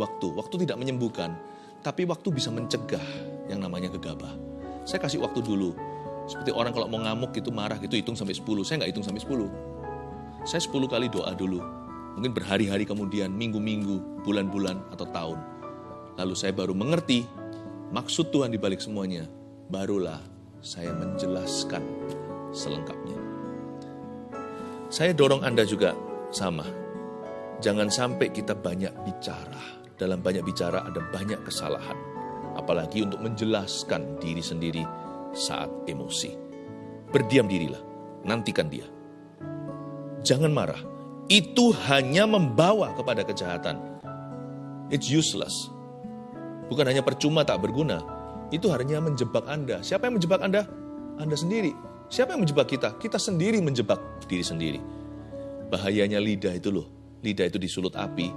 waktu. Waktu tidak menyembuhkan, tapi waktu bisa mencegah yang namanya gegabah. Saya kasih waktu dulu. Seperti orang kalau mau ngamuk gitu marah gitu hitung sampai 10. Saya nggak hitung sampai 10. Saya 10 kali doa dulu. Mungkin berhari-hari kemudian, minggu-minggu, bulan-bulan, atau tahun. Lalu saya baru mengerti maksud Tuhan di balik semuanya. Barulah saya menjelaskan selengkapnya. Saya dorong Anda juga sama. Jangan sampai kita banyak bicara. Dalam banyak bicara ada banyak kesalahan. Apalagi untuk menjelaskan diri sendiri saat emosi. Berdiam dirilah, nantikan dia. Jangan marah. Itu hanya membawa kepada kejahatan. It's useless. Bukan hanya percuma tak berguna. Itu hanya menjebak Anda. Siapa yang menjebak Anda? Anda sendiri. Siapa yang menjebak kita? Kita sendiri menjebak diri sendiri. Bahayanya lidah itu loh. Lidah itu disulut api,